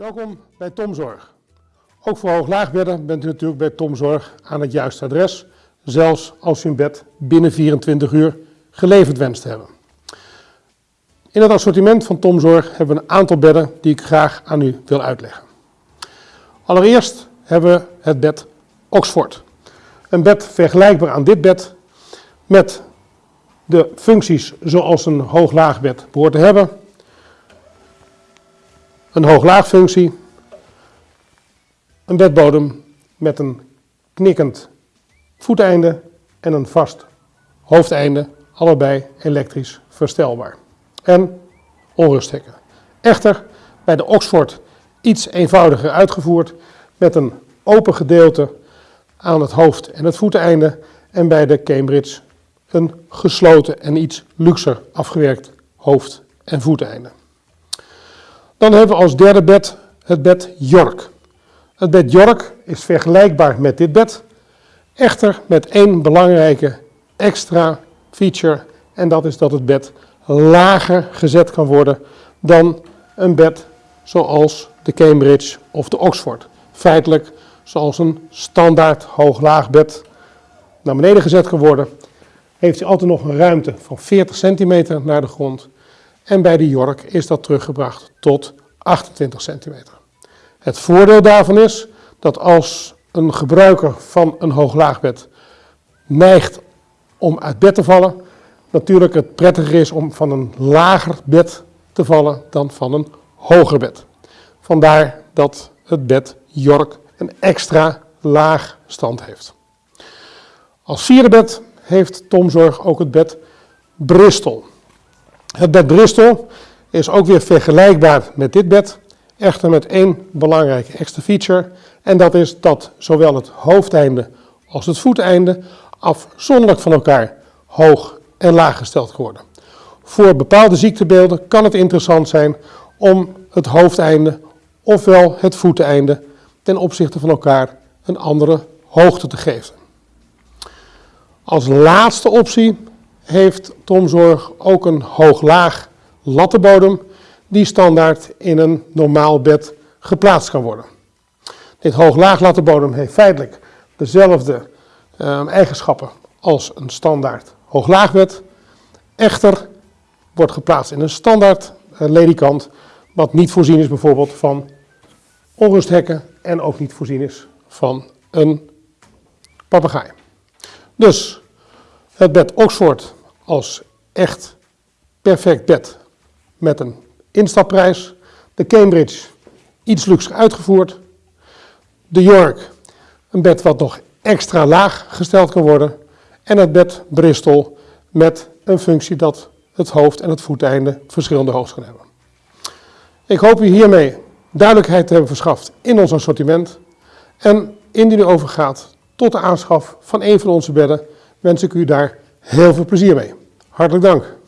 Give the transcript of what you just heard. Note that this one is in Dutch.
Welkom bij Tomzorg. Ook voor hooglaagbedden bent u natuurlijk bij Tomzorg aan het juiste adres, zelfs als u een bed binnen 24 uur geleverd wenst te hebben. In het assortiment van Tomzorg hebben we een aantal bedden die ik graag aan u wil uitleggen. Allereerst hebben we het bed Oxford. Een bed vergelijkbaar aan dit bed met de functies zoals een hooglaagbed behoort te hebben. Een hooglaagfunctie, een bedbodem met een knikkend voeteinde en een vast hoofdeinde, allebei elektrisch verstelbaar. En onrusthekken. Echter bij de Oxford iets eenvoudiger uitgevoerd met een open gedeelte aan het hoofd- en het voeteinde en bij de Cambridge een gesloten en iets luxer afgewerkt hoofd- en voeteinde. Dan hebben we als derde bed het bed York. Het bed York is vergelijkbaar met dit bed, echter met één belangrijke extra feature en dat is dat het bed lager gezet kan worden dan een bed zoals de Cambridge of de Oxford. Feitelijk zoals een standaard hoog-laag bed naar beneden gezet kan worden, heeft hij altijd nog een ruimte van 40 centimeter naar de grond. En bij de York is dat teruggebracht tot 28 centimeter. Het voordeel daarvan is dat als een gebruiker van een hoog-laagbed neigt om uit bed te vallen, natuurlijk het prettiger is om van een lager bed te vallen dan van een hoger bed. Vandaar dat het bed York een extra laag stand heeft. Als vierde bed heeft Tomzorg ook het bed Bristol. Het bed Bristol is ook weer vergelijkbaar met dit bed, echter met één belangrijke extra feature. En dat is dat zowel het hoofdeinde als het voeteinde afzonderlijk van elkaar hoog en laag gesteld worden. Voor bepaalde ziektebeelden kan het interessant zijn om het hoofdeinde ofwel het voeteinde ten opzichte van elkaar een andere hoogte te geven. Als laatste optie heeft Tomzorg ook een hoog-laag lattenbodem die standaard in een normaal bed geplaatst kan worden. Dit hoog-laag lattenbodem heeft feitelijk dezelfde uh, eigenschappen als een standaard hooglaagbed. Echter wordt geplaatst in een standaard uh, ledikant wat niet voorzien is bijvoorbeeld van onrusthekken en ook niet voorzien is van een papegaai. Dus het bed Oxford als echt perfect bed met een instapprijs. De Cambridge iets luxer uitgevoerd. De York, een bed wat nog extra laag gesteld kan worden. En het bed Bristol met een functie dat het hoofd en het voeteinde verschillende hoogte kan hebben. Ik hoop u hiermee duidelijkheid te hebben verschaft in ons assortiment. En indien u overgaat tot de aanschaf van een van onze bedden, wens ik u daar heel veel plezier mee. Hartelijk dank.